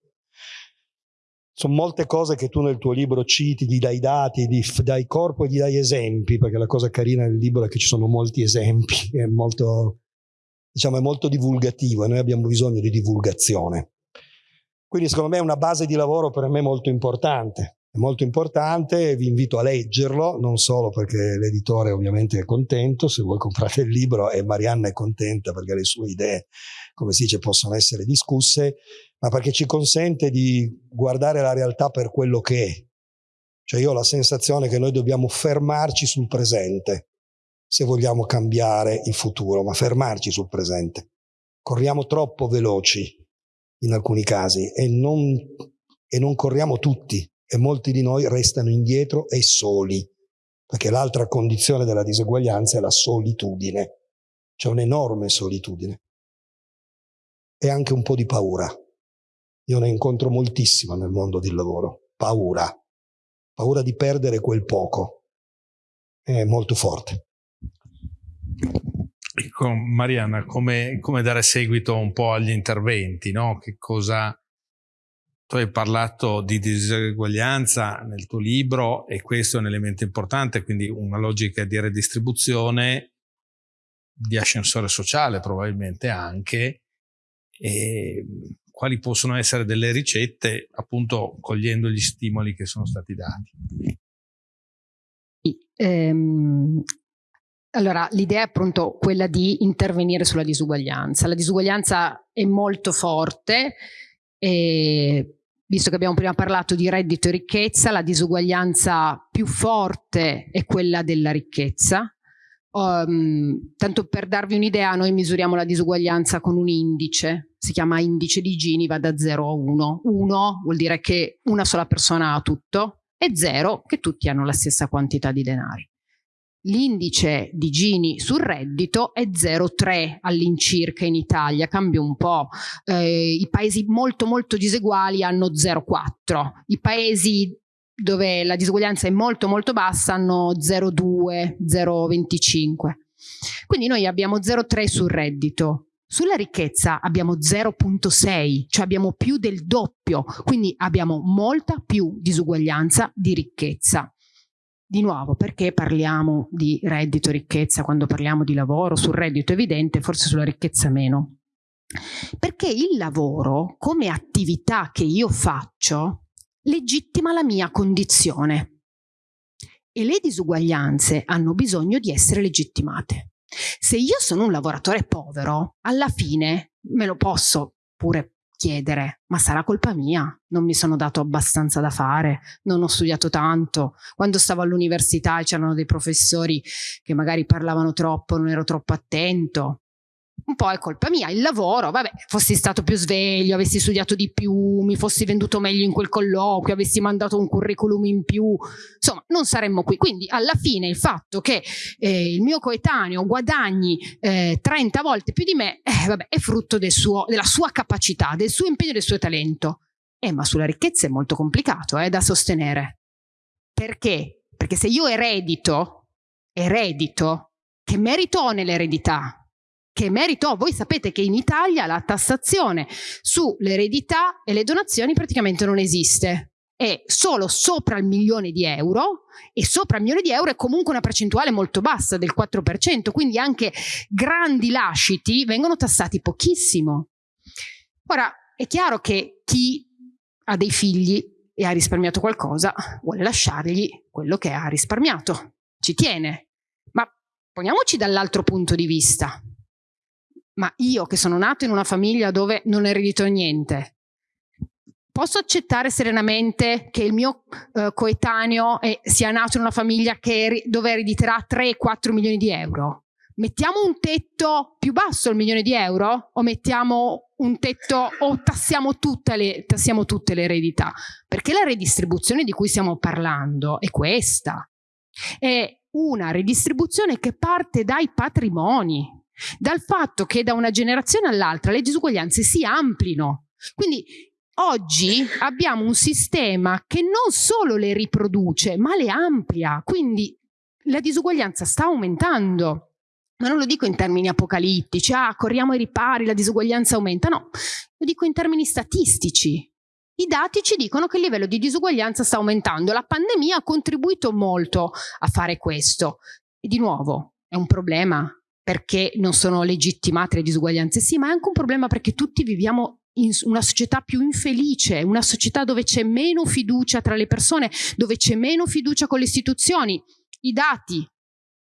sono molte cose che tu nel tuo libro citi, gli dai dati, gli dai corpo e gli dai esempi, perché la cosa carina del libro è che ci sono molti esempi, (laughs) è molto, diciamo, è molto divulgativo e noi abbiamo bisogno di divulgazione. Quindi secondo me è una base di lavoro per me molto importante, è molto importante, vi invito a leggerlo, non solo perché l'editore ovviamente è contento, se voi comprate il libro e Marianna è contenta perché le sue idee, come si dice, possono essere discusse, ma perché ci consente di guardare la realtà per quello che è. Cioè io ho la sensazione che noi dobbiamo fermarci sul presente se vogliamo cambiare il futuro, ma fermarci sul presente. Corriamo troppo veloci in alcuni casi e non, e non corriamo tutti e molti di noi restano indietro e soli, perché l'altra condizione della diseguaglianza è la solitudine. C'è un'enorme solitudine e anche un po' di paura. Io ne incontro moltissima nel mondo del lavoro. Paura. Paura di perdere quel poco. È molto forte. Ecco, Mariana, come, come, dare seguito un po' agli interventi, no? Che cosa... Tu hai parlato di diseguaglianza nel tuo libro e questo è un elemento importante, quindi una logica di redistribuzione, di ascensore sociale probabilmente anche, e quali possono essere delle ricette appunto cogliendo gli stimoli che sono stati dati. Ehm, allora, l'idea è appunto quella di intervenire sulla disuguaglianza. La disuguaglianza è molto forte e visto che abbiamo prima parlato di reddito e ricchezza, la disuguaglianza più forte è quella della ricchezza. Um, tanto per darvi un'idea, noi misuriamo la disuguaglianza con un indice, si chiama indice di Gini, va da 0 a 1. 1 vuol dire che una sola persona ha tutto e 0 che tutti hanno la stessa quantità di denari. L'indice di Gini sul reddito è 0,3 all'incirca in Italia, cambia un po'. Eh, I paesi molto molto diseguali hanno 0,4. I paesi dove la disuguaglianza è molto molto bassa hanno 0,2, 0,25. Quindi noi abbiamo 0,3 sul reddito. Sulla ricchezza abbiamo 0,6, cioè abbiamo più del doppio, quindi abbiamo molta più disuguaglianza di ricchezza. Di nuovo, perché parliamo di reddito e ricchezza quando parliamo di lavoro? Sul reddito evidente, forse sulla ricchezza meno. Perché il lavoro, come attività che io faccio, legittima la mia condizione e le disuguaglianze hanno bisogno di essere legittimate. Se io sono un lavoratore povero, alla fine me lo posso pure chiedere, ma sarà colpa mia, non mi sono dato abbastanza da fare, non ho studiato tanto, quando stavo all'università c'erano dei professori che magari parlavano troppo, non ero troppo attento, un po' è colpa mia, il lavoro, vabbè, fossi stato più sveglio, avessi studiato di più, mi fossi venduto meglio in quel colloquio, avessi mandato un curriculum in più, insomma, non saremmo qui. Quindi alla fine il fatto che eh, il mio coetaneo guadagni eh, 30 volte più di me, eh, vabbè, è frutto del suo, della sua capacità, del suo impegno e del suo talento. Eh, ma sulla ricchezza è molto complicato eh, da sostenere. Perché? Perché se io eredito, eredito, che merito ho nell'eredità? Che merito? Voi sapete che in Italia la tassazione sull'eredità e le donazioni praticamente non esiste è solo sopra il milione di euro e sopra il milione di euro è comunque una percentuale molto bassa del 4%, quindi anche grandi lasciti vengono tassati pochissimo. Ora, è chiaro che chi ha dei figli e ha risparmiato qualcosa vuole lasciargli quello che ha risparmiato, ci tiene. Ma poniamoci dall'altro punto di vista. Ma io che sono nato in una famiglia dove non eredito niente, posso accettare serenamente che il mio eh, coetaneo è, sia nato in una famiglia che, dove erediterà 3-4 milioni di euro? Mettiamo un tetto più basso al milione di euro o mettiamo un tetto o tassiamo tutte, le, tassiamo tutte le eredità? Perché la redistribuzione di cui stiamo parlando è questa. È una redistribuzione che parte dai patrimoni, dal fatto che da una generazione all'altra le disuguaglianze si amplino. Quindi Oggi abbiamo un sistema che non solo le riproduce, ma le amplia, quindi la disuguaglianza sta aumentando. Ma non lo dico in termini apocalittici, ah, corriamo ai ripari, la disuguaglianza aumenta, no, lo dico in termini statistici. I dati ci dicono che il livello di disuguaglianza sta aumentando. La pandemia ha contribuito molto a fare questo. E di nuovo, è un problema perché non sono legittimate le disuguaglianze, sì, ma è anche un problema perché tutti viviamo in una società più infelice, una società dove c'è meno fiducia tra le persone, dove c'è meno fiducia con le istituzioni. I dati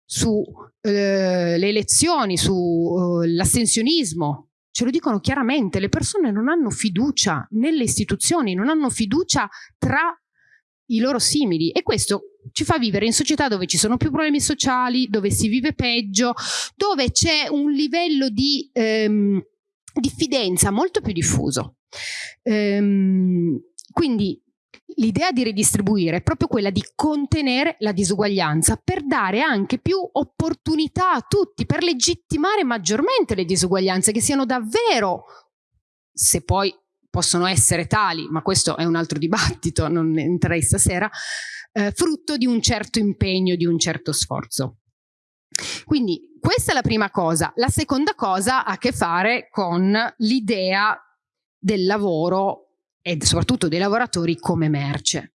sulle eh, elezioni, sull'astensionismo, eh, ce lo dicono chiaramente, le persone non hanno fiducia nelle istituzioni, non hanno fiducia tra i loro simili. E questo ci fa vivere in società dove ci sono più problemi sociali, dove si vive peggio, dove c'è un livello di ehm, diffidenza molto più diffuso. Ehm, quindi l'idea di ridistribuire è proprio quella di contenere la disuguaglianza per dare anche più opportunità a tutti, per legittimare maggiormente le disuguaglianze, che siano davvero, se poi possono essere tali, ma questo è un altro dibattito, non entrerei stasera, eh, frutto di un certo impegno, di un certo sforzo. Quindi questa è la prima cosa. La seconda cosa ha a che fare con l'idea del lavoro e soprattutto dei lavoratori come merce.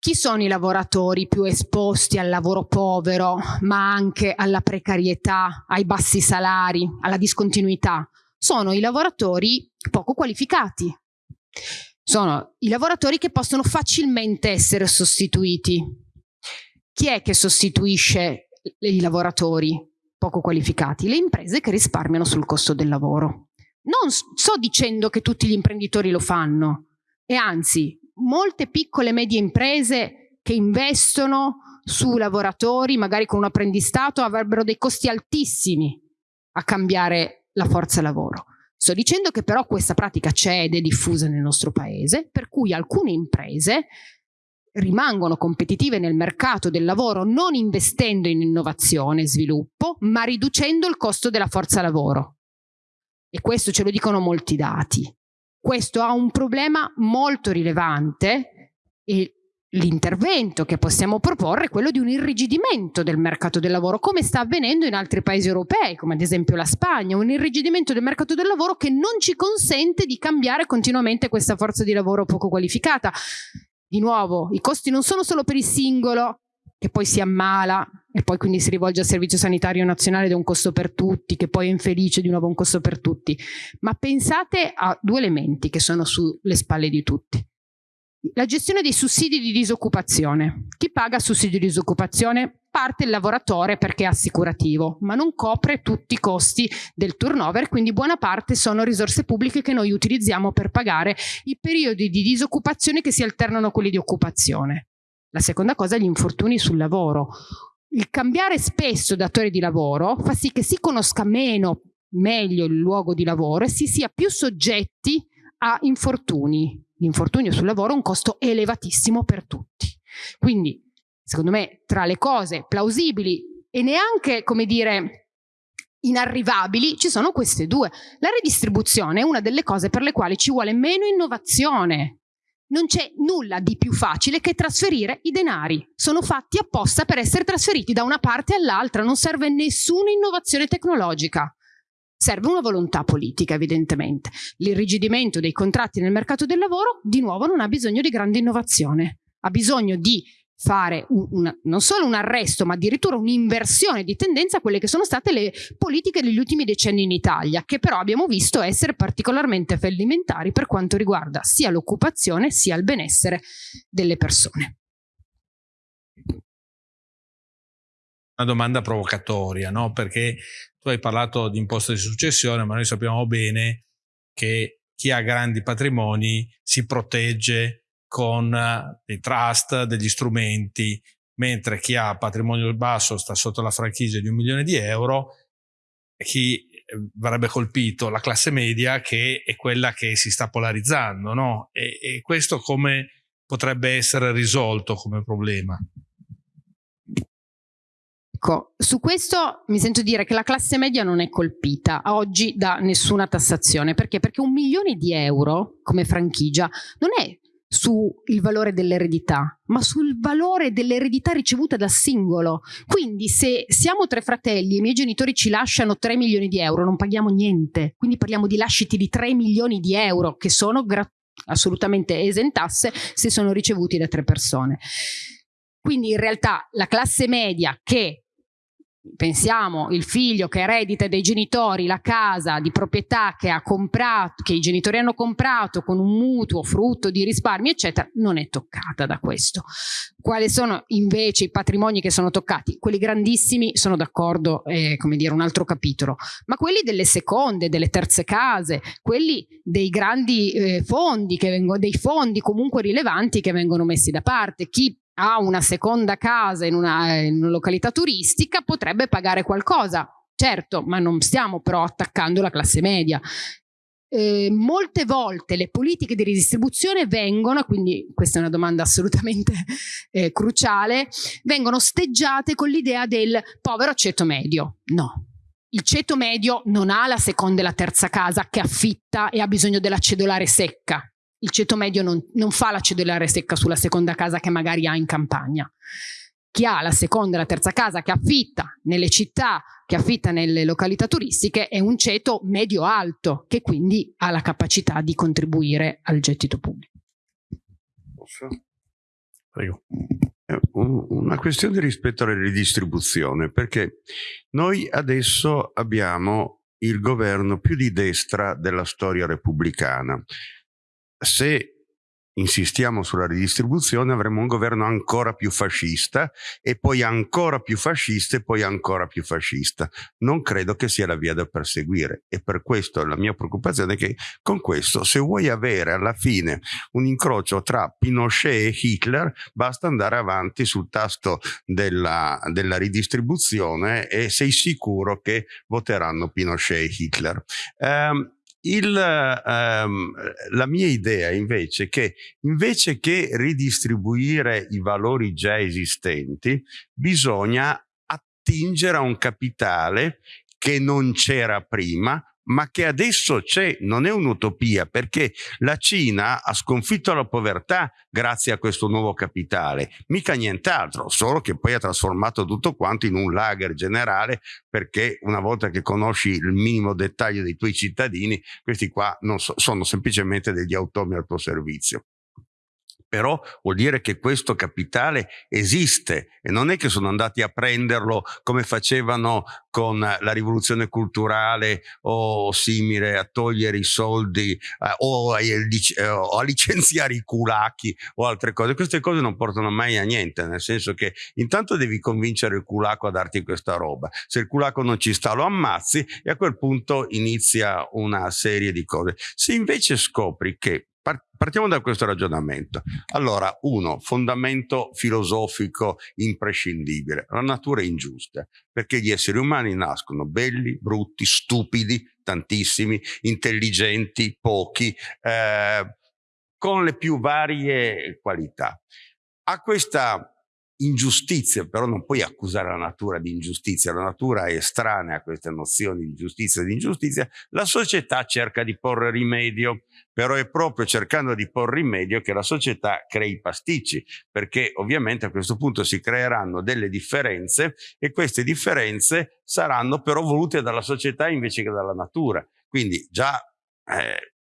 Chi sono i lavoratori più esposti al lavoro povero, ma anche alla precarietà, ai bassi salari, alla discontinuità? Sono i lavoratori poco qualificati. Sono i lavoratori che possono facilmente essere sostituiti. Chi è che sostituisce i lavoratori poco qualificati, le imprese che risparmiano sul costo del lavoro. Non sto dicendo che tutti gli imprenditori lo fanno, e anzi, molte piccole e medie imprese che investono su lavoratori, magari con un apprendistato, avrebbero dei costi altissimi a cambiare la forza lavoro. Sto dicendo che però questa pratica c'è ed è diffusa nel nostro paese, per cui alcune imprese rimangono competitive nel mercato del lavoro non investendo in innovazione e sviluppo, ma riducendo il costo della forza lavoro. E questo ce lo dicono molti dati. Questo ha un problema molto rilevante e l'intervento che possiamo proporre è quello di un irrigidimento del mercato del lavoro, come sta avvenendo in altri paesi europei, come ad esempio la Spagna, un irrigidimento del mercato del lavoro che non ci consente di cambiare continuamente questa forza di lavoro poco qualificata di nuovo, i costi non sono solo per il singolo che poi si ammala e poi quindi si rivolge al servizio sanitario nazionale ed è un costo per tutti, che poi è infelice di nuovo un costo per tutti, ma pensate a due elementi che sono sulle spalle di tutti. La gestione dei sussidi di disoccupazione. Chi paga sussidi di disoccupazione? Parte il lavoratore perché è assicurativo, ma non copre tutti i costi del turnover, quindi buona parte sono risorse pubbliche che noi utilizziamo per pagare i periodi di disoccupazione che si alternano a quelli di occupazione. La seconda cosa è gli infortuni sul lavoro. Il cambiare spesso datore di lavoro fa sì che si conosca meno, meglio il luogo di lavoro e si sia più soggetti a infortuni l'infortunio sul lavoro un costo elevatissimo per tutti. Quindi, secondo me, tra le cose plausibili e neanche, come dire, inarrivabili, ci sono queste due. La redistribuzione è una delle cose per le quali ci vuole meno innovazione. non c'è nulla di più facile che trasferire i denari. Sono fatti apposta per essere trasferiti da una parte all'altra, non serve nessuna innovazione tecnologica. Serve una volontà politica, evidentemente. L'irrigidimento dei contratti nel mercato del lavoro, di nuovo, non ha bisogno di grande innovazione. Ha bisogno di fare un, una, non solo un arresto, ma addirittura un'inversione di tendenza a quelle che sono state le politiche degli ultimi decenni in Italia, che però abbiamo visto essere particolarmente fallimentari per quanto riguarda sia l'occupazione sia il benessere delle persone. Una domanda provocatoria, no? Perché tu hai parlato di imposta di successione, ma noi sappiamo bene che chi ha grandi patrimoni si protegge con eh, dei trust, degli strumenti, mentre chi ha patrimonio basso sta sotto la franchigia di un milione di euro, chi eh, verrebbe colpito la classe media che è quella che si sta polarizzando, no? E, e questo come potrebbe essere risolto come problema? Ecco, su questo mi sento dire che la classe media non è colpita oggi da nessuna tassazione. Perché? Perché un milione di euro come franchigia non è sul valore dell'eredità, ma sul valore dell'eredità ricevuta da singolo. Quindi se siamo tre fratelli e i miei genitori ci lasciano 3 milioni di euro, non paghiamo niente. Quindi parliamo di lasciti di 3 milioni di euro che sono assolutamente esentasse se sono ricevuti da tre persone. Quindi in realtà la classe media che pensiamo il figlio che eredita dai genitori la casa di proprietà che ha comprato, che i genitori hanno comprato con un mutuo frutto di risparmi eccetera, non è toccata da questo. Quali sono invece i patrimoni che sono toccati? Quelli grandissimi sono d'accordo, è come dire un altro capitolo, ma quelli delle seconde, delle terze case, quelli dei grandi eh, fondi, che vengono, dei fondi comunque rilevanti che vengono messi da parte, chi ha una seconda casa in una, in una località turistica potrebbe pagare qualcosa, certo, ma non stiamo però attaccando la classe media. Eh, molte volte le politiche di ridistribuzione vengono, quindi questa è una domanda assolutamente (laughs) eh, cruciale, vengono osteggiate con l'idea del povero ceto medio. No, il ceto medio non ha la seconda e la terza casa che affitta e ha bisogno della cedolare secca il ceto medio non, non fa la cedolare secca sulla seconda casa che magari ha in campagna. Chi ha la seconda e la terza casa che affitta nelle città, che affitta nelle località turistiche, è un ceto medio-alto che quindi ha la capacità di contribuire al gettito pubblico. Posso? Prego. Una questione rispetto alla ridistribuzione, perché noi adesso abbiamo il governo più di destra della storia repubblicana se insistiamo sulla ridistribuzione avremo un governo ancora più fascista e poi ancora più fascista e poi ancora più fascista. Non credo che sia la via da perseguire e per questo la mia preoccupazione è che con questo se vuoi avere alla fine un incrocio tra Pinochet e Hitler basta andare avanti sul tasto della, della ridistribuzione e sei sicuro che voteranno Pinochet e Hitler. Um, il, ehm, la mia idea invece è che invece che ridistribuire i valori già esistenti, bisogna attingere a un capitale che non c'era prima, ma che adesso c'è, non è un'utopia, perché la Cina ha sconfitto la povertà grazie a questo nuovo capitale, mica nient'altro, solo che poi ha trasformato tutto quanto in un lager generale, perché una volta che conosci il minimo dettaglio dei tuoi cittadini, questi qua so, sono semplicemente degli automi al tuo servizio però vuol dire che questo capitale esiste e non è che sono andati a prenderlo come facevano con la rivoluzione culturale o simile a togliere i soldi eh, o, a, eh, o, a, licenziare i culacchi o altre cose. Queste cose non portano mai a niente, nel senso che intanto devi convincere il culacco a darti questa roba. Se il culacco non ci sta lo ammazzi e a quel punto inizia una serie di cose. Se invece scopri che Partiamo da questo ragionamento. Allora, uno, fondamento filosofico imprescindibile. La natura è ingiusta, perché gli esseri umani nascono belli, brutti, stupidi, tantissimi, intelligenti, pochi, eh, con le più varie qualità. A questa ingiustizia, però non puoi accusare la natura di ingiustizia, la natura è estranea a queste nozioni di giustizia e di ingiustizia, la società cerca di porre rimedio, però è proprio cercando di porre rimedio che la società crea i pasticci, perché ovviamente a questo punto si creeranno delle differenze e queste differenze saranno però volute dalla società invece che dalla natura. Quindi già eh,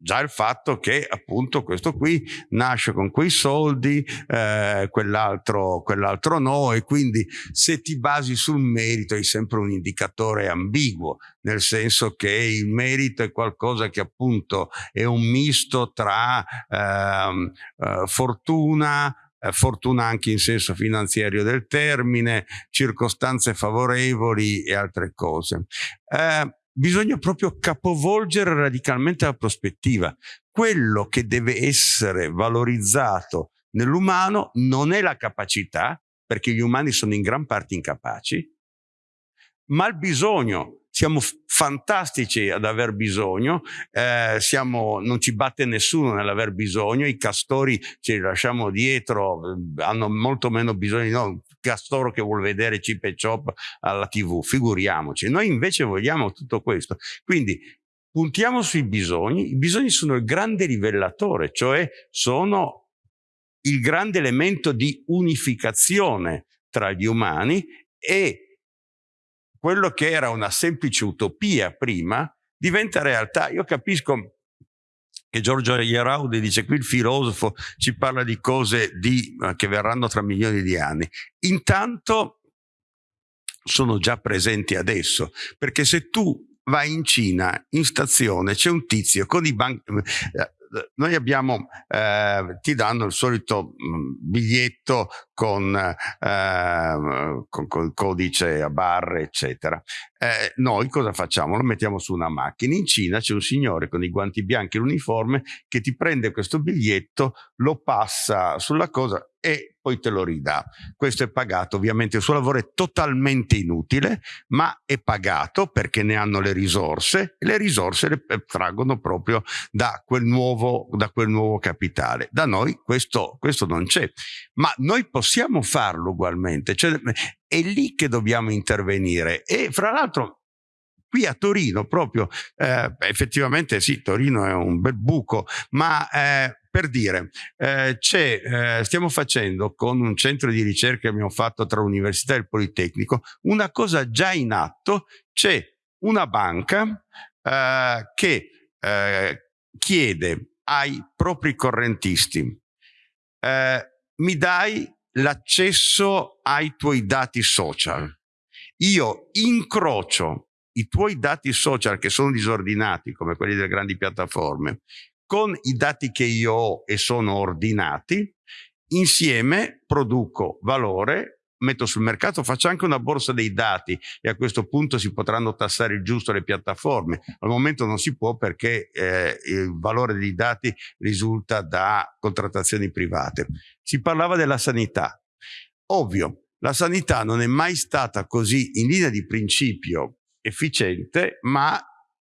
Già il fatto che appunto questo qui nasce con quei soldi, eh, quell'altro, quell'altro no e quindi se ti basi sul merito hai sempre un indicatore ambiguo, nel senso che il merito è qualcosa che appunto è un misto tra ehm, eh, fortuna, eh, fortuna anche in senso finanziario del termine, circostanze favorevoli e altre cose. Eh, bisogna proprio capovolgere radicalmente la prospettiva. Quello che deve essere valorizzato nell'umano non è la capacità, perché gli umani sono in gran parte incapaci, ma il bisogno. Siamo fantastici ad aver bisogno, eh, siamo, non ci batte nessuno nell'aver bisogno, i castori ce li lasciamo dietro, hanno molto meno bisogno di noi, castoro che vuol vedere Chip e Chop alla tv, figuriamoci. Noi invece vogliamo tutto questo. Quindi puntiamo sui bisogni, i bisogni sono il grande rivelatore, cioè sono il grande elemento di unificazione tra gli umani e quello che era una semplice utopia prima diventa realtà. Io capisco che Giorgio Ieraudi dice qui il filosofo ci parla di cose di, eh, che verranno tra milioni di anni. Intanto sono già presenti adesso, perché se tu vai in Cina, in stazione, c'è un tizio con i banchi, eh, noi abbiamo, eh, ti danno il solito mm, biglietto con, eh, con, con, codice a barre, eccetera. Eh, noi cosa facciamo? Lo mettiamo su una macchina. In Cina c'è un signore con i guanti bianchi e l'uniforme che ti prende questo biglietto, lo passa sulla cosa e poi te lo ridà. Questo è pagato, ovviamente il suo lavoro è totalmente inutile, ma è pagato perché ne hanno le risorse e le risorse le eh, traggono proprio da quel nuovo, da quel nuovo capitale. Da noi questo, questo non c'è, ma noi possiamo farlo ugualmente, cioè, è lì che dobbiamo intervenire. E fra l'altro qui a Torino proprio, eh, effettivamente sì, Torino è un bel buco, ma eh, per dire, eh, eh, stiamo facendo con un centro di ricerca che abbiamo fatto tra l'università e il Politecnico una cosa già in atto, c'è una banca eh, che eh, chiede ai propri correntisti mi dai l'accesso ai tuoi dati social. Io incrocio i tuoi dati social che sono disordinati, come quelli delle grandi piattaforme, con i dati che io ho e sono ordinati, insieme produco valore, metto sul mercato, faccio anche una borsa dei dati e a questo punto si potranno tassare il giusto le piattaforme. Al momento non si può perché eh, il valore dei dati risulta da contrattazioni private. Si parlava della sanità. Ovvio, la sanità non è mai stata così in linea di principio efficiente, ma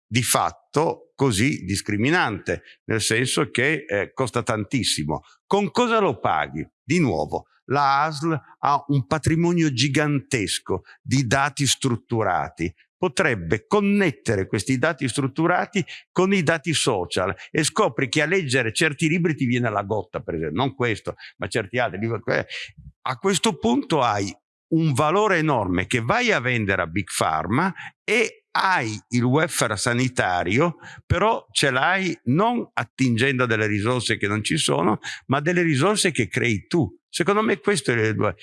di fatto così discriminante, nel senso che eh, costa tantissimo. Con cosa lo paghi? Di nuovo, la ASL ha un patrimonio gigantesco di dati strutturati, potrebbe connettere questi dati strutturati con i dati social e scopri che a leggere certi libri ti viene la gotta, per esempio, non questo, ma certi altri libri. A questo punto hai un valore enorme che vai a vendere a Big Pharma e hai il welfare sanitario, però ce l'hai non attingendo delle risorse che non ci sono, ma delle risorse che crei tu. Secondo me questo è il due.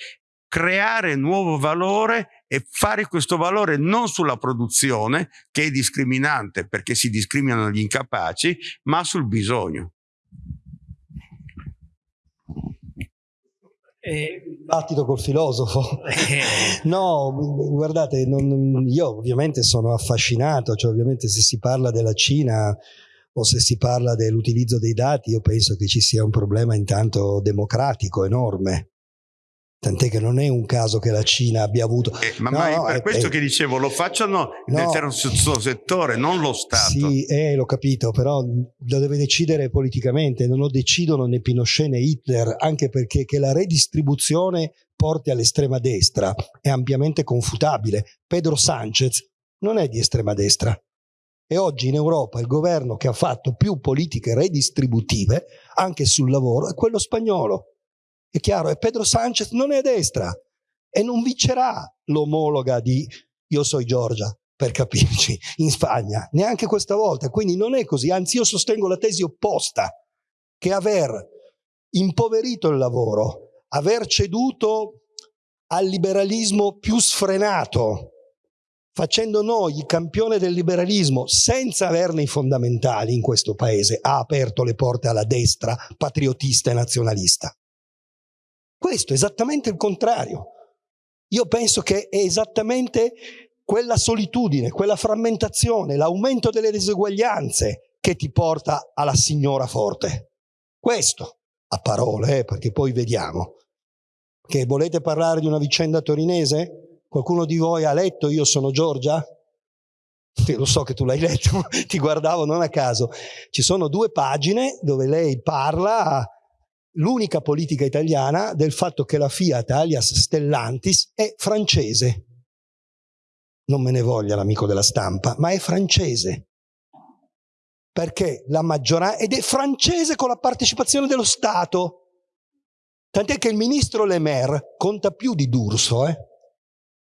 Creare nuovo valore e fare questo valore non sulla produzione, che è discriminante perché si discriminano gli incapaci, ma sul bisogno. Eh, dibattito col filosofo. (laughs) No, guardate, non, io ovviamente sono affascinato, cioè ovviamente se si parla della Cina o se si parla dell'utilizzo dei dati, io penso che ci sia un problema intanto democratico enorme. Tant'è che non è un caso che la Cina abbia avuto... Eh, ma, no, ma è per eh, questo no, è che dicevo, lo facciano nel terzo settore, non lo Stato. Sì, eh, l'ho capito, però lo deve decidere politicamente, non lo decidono né Pinochet né Hitler, anche perché che la redistribuzione porti all'estrema destra è ampiamente confutabile. Pedro Sanchez non è di estrema destra. E oggi in Europa il governo che ha fatto più politiche redistributive anche sul lavoro è quello spagnolo. È chiaro, e Pedro Sanchez non è a destra e non vincerà l'omologa di Io sono Giorgia, per capirci, in Spagna, neanche questa volta. Quindi non è così, anzi io sostengo la tesi opposta, che aver impoverito il lavoro, aver ceduto al liberalismo più sfrenato, facendo noi il campione del liberalismo senza averne i fondamentali in questo paese, ha aperto le porte alla destra patriotista e nazionalista. Questo esattamente il contrario. Io penso che è esattamente quella solitudine, quella frammentazione, l'aumento delle diseguaglianze che ti porta alla signora forte. Questo, a parole, eh, perché poi vediamo. Che volete parlare di una vicenda torinese? Qualcuno di voi ha letto Io sono Giorgia? Lo so che tu l'hai letto, (laughs) ti guardavo non a caso. Ci sono due pagine dove lei parla l'unica politica italiana del fatto che la Fiat alias Stellantis è francese. Non me ne voglia l'amico della stampa, ma è francese. Perché la maggioranza, ed è francese con la partecipazione dello Stato. Tant'è che il ministro Le Maire conta più di D'Urso, eh?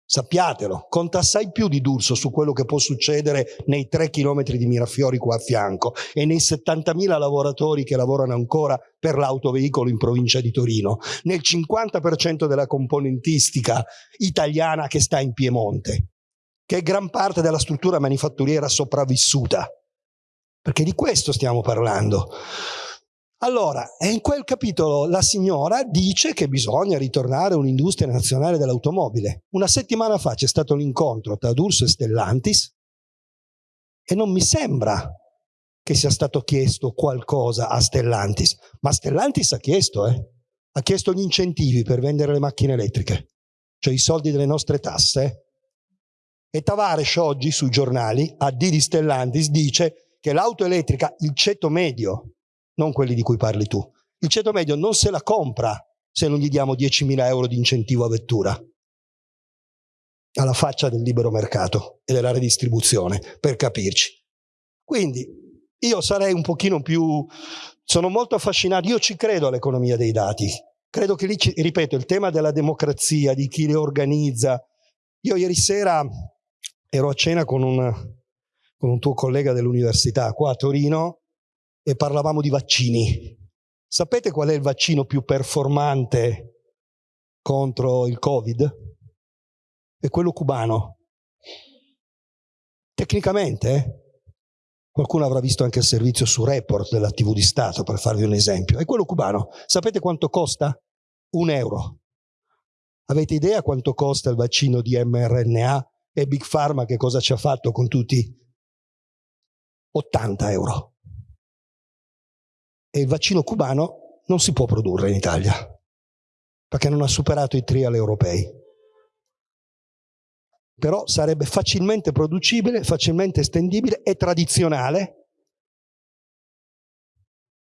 Sappiatelo, conta assai più di D'Urso su quello che può succedere nei tre chilometri di Mirafiori qua a fianco e nei 70.000 lavoratori che lavorano ancora per l'autoveicolo in provincia di Torino, nel 50% della componentistica italiana che sta in Piemonte, che è gran parte della struttura manifatturiera sopravvissuta. Perché di questo stiamo parlando. Allora, in quel capitolo la signora dice che bisogna ritornare a un'industria nazionale dell'automobile. Una settimana fa c'è stato l'incontro tra D'Urso e Stellantis e non mi sembra che sia stato chiesto qualcosa a Stellantis, ma Stellantis ha chiesto, eh? ha chiesto gli incentivi per vendere le macchine elettriche, cioè i soldi delle nostre tasse. E Tavares oggi sui giornali, a D di Stellantis, dice che l'auto elettrica, il ceto medio non quelli di cui parli tu. Il ceto medio non se la compra se non gli diamo 10.000 euro di incentivo a vettura. Alla faccia del libero mercato e della redistribuzione, per capirci. Quindi io sarei un pochino più... Sono molto affascinato, io ci credo all'economia dei dati. Credo che lì, ripeto, il tema della democrazia, di chi le organizza. Io ieri sera ero a cena con un, con un tuo collega dell'università qua a Torino e parlavamo di vaccini. Sapete qual è il vaccino più performante contro il Covid? È quello cubano. Tecnicamente, eh? qualcuno avrà visto anche il servizio su Report della TV di Stato, per farvi un esempio. È quello cubano. Sapete quanto costa? Un euro. Avete idea quanto costa il vaccino di mRNA e Big Pharma che cosa ci ha fatto con tutti? 80 euro e il vaccino cubano non si può produrre in Italia perché non ha superato i trial europei. Però sarebbe facilmente producibile, facilmente estendibile e tradizionale.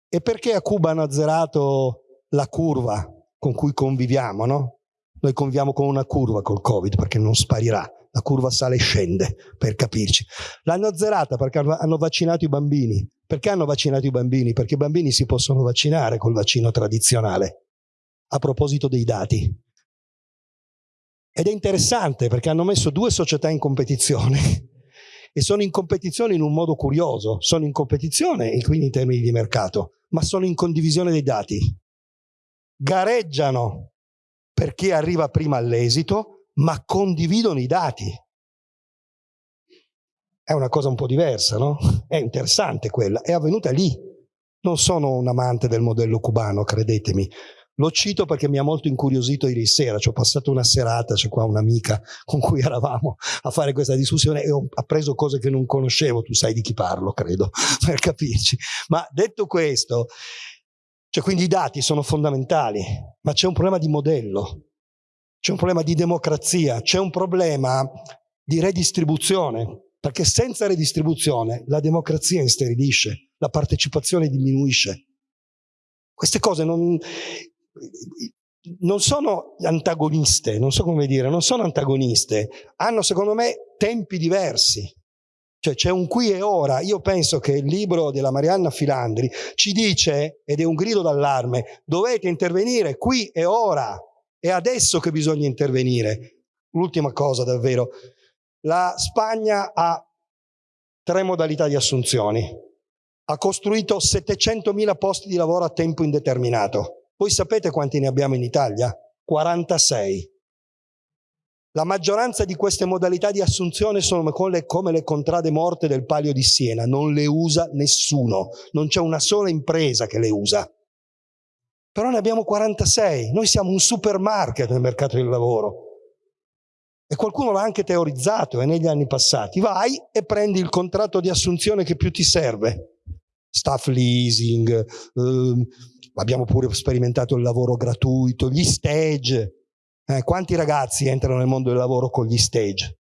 E perché a Cuba hanno azzerato la curva con cui conviviamo, no? Noi conviviamo con una curva col Covid perché non sparirà, la curva sale e scende, per capirci. L'hanno azzerata perché hanno vaccinato i bambini, perché hanno vaccinato i bambini? Perché i bambini si possono vaccinare col vaccino tradizionale. A proposito dei dati. Ed è interessante perché hanno messo due società in competizione (laughs) e sono in competizione in un modo curioso. Sono in competizione, quindi in termini di mercato, ma sono in condivisione dei dati. Gareggiano per chi arriva prima all'esito, ma condividono i dati è una cosa un po' diversa, no? È interessante quella, è avvenuta lì. Non sono un amante del modello cubano, credetemi. Lo cito perché mi ha molto incuriosito ieri sera, ci ho passato una serata, c'è qua un'amica con cui (laughs) eravamo a fare questa discussione e ho appreso cose che non conoscevo, tu sai di chi parlo, credo, (laughs) per capirci. Ma detto questo, cioè quindi i dati sono fondamentali, ma c'è un problema di modello. C'è un problema di democrazia, c'è un problema di redistribuzione, perché senza redistribuzione la democrazia insterilisce, la partecipazione diminuisce. Queste cose non, non sono antagoniste, non so come dire, non sono antagoniste, hanno secondo me tempi diversi. Cioè c'è un qui e ora. Io penso che il libro della Marianna Filandri ci dice, ed è un grido d'allarme, dovete intervenire qui e ora. È adesso che bisogna intervenire. L'ultima cosa davvero. La Spagna ha tre modalità di assunzioni. Ha costruito 700.000 posti di lavoro a tempo indeterminato. Voi sapete quanti ne abbiamo in Italia? 46. La maggioranza di queste modalità di assunzione sono come le, contrade morte del Palio di Siena, non le usa nessuno, non c'è una sola impresa che le usa. Però ne abbiamo 46, noi siamo un supermarket nel mercato del lavoro. E qualcuno l'ha anche teorizzato eh, negli anni passati. Vai e prendi il contratto di assunzione che più ti serve. Staff leasing, eh, abbiamo pure sperimentato il lavoro gratuito, gli stage, eh, quanti ragazzi entrano nel mondo del lavoro con gli stage?